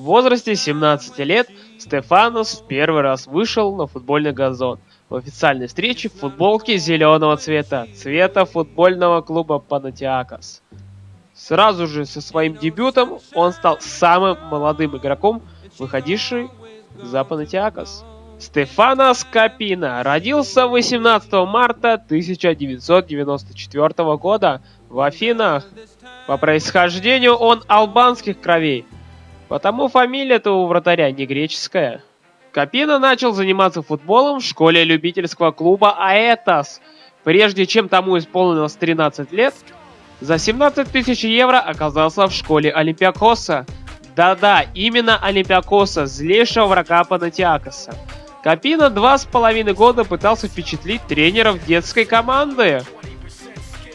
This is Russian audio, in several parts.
В возрасте 17 лет Стефанос в первый раз вышел на футбольный газон в официальной встрече в футболке зеленого цвета, цвета футбольного клуба Панатиакос. Сразу же со своим дебютом он стал самым молодым игроком, выходивший за Панатиакос. Стефано Скапина родился 18 марта 1994 года в Афинах. По происхождению он албанских кровей, потому фамилия-то у вратаря не греческая. Капина начал заниматься футболом в школе любительского клуба Аэтос. Прежде чем тому исполнилось 13 лет, за 17 тысяч евро оказался в школе Олимпиакоса. Да-да, именно Олимпиакоса, злейшего врага Панатиакоса. Капина два с половиной года пытался впечатлить тренеров детской команды.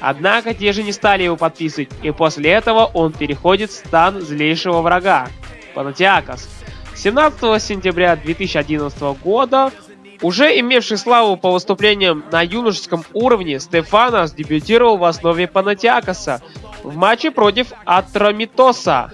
Однако те же не стали его подписывать, и после этого он переходит в стан злейшего врага – Панатиакос. 17 сентября 2011 года, уже имевший славу по выступлениям на юношеском уровне, Стефанос дебютировал в основе Панатиакоса в матче против Атромитоса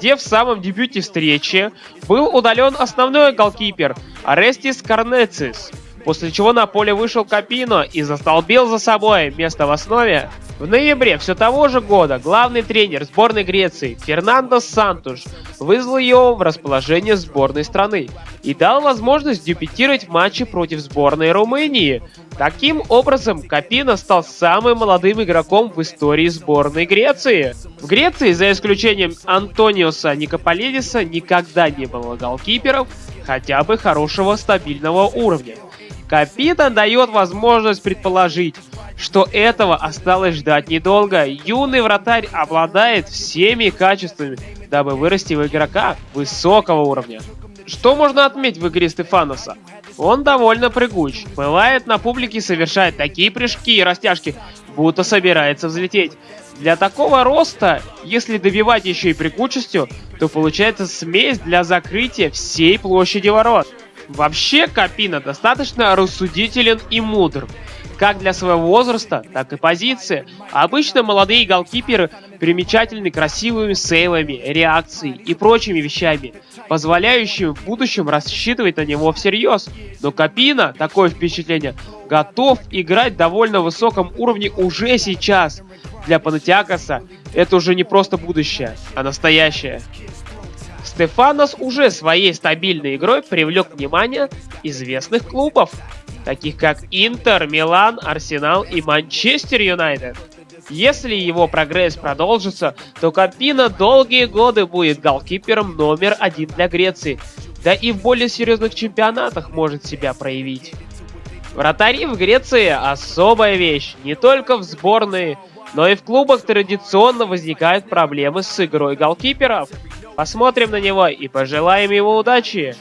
где в самом дебюте встречи был удален основной голкипер Арестис Карнецис, после чего на поле вышел Капино и застолбил за собой место в основе. В ноябре все того же года главный тренер сборной Греции Фернандо Сантуш вызвал его в расположение сборной страны и дал возможность дебютировать в матче против сборной Румынии. Таким образом, Капино стал самым молодым игроком в истории сборной Греции. В Греции, за исключением Антониоса Никополидиса, никогда не было голкиперов хотя бы хорошего стабильного уровня. Капитан дает возможность предположить, что этого осталось ждать недолго. Юный вратарь обладает всеми качествами, дабы вырасти в игрока высокого уровня. Что можно отметить в игре Стефаноса? Он довольно прыгуч. Бывает на публике совершает такие прыжки и растяжки, будто собирается взлететь. Для такого роста, если добивать еще и прыгучестью, то получается смесь для закрытия всей площади ворот. Вообще Капина достаточно рассудителен и мудр как для своего возраста, так и позиции. Обычно молодые голкиперы примечательны красивыми сейвами, реакцией и прочими вещами, позволяющими в будущем рассчитывать на него всерьез. Но Капина, такое впечатление, готов играть довольно высоком уровне уже сейчас. Для Панатиакоса это уже не просто будущее, а настоящее. Стефанос уже своей стабильной игрой привлек внимание известных клубов таких как Интер, Милан, Арсенал и Манчестер Юнайтед. Если его прогресс продолжится, то Капина долгие годы будет голкипером номер один для Греции, да и в более серьезных чемпионатах может себя проявить. Вратари в Греции особая вещь, не только в сборной, но и в клубах традиционно возникают проблемы с игрой голкиперов. Посмотрим на него и пожелаем ему удачи.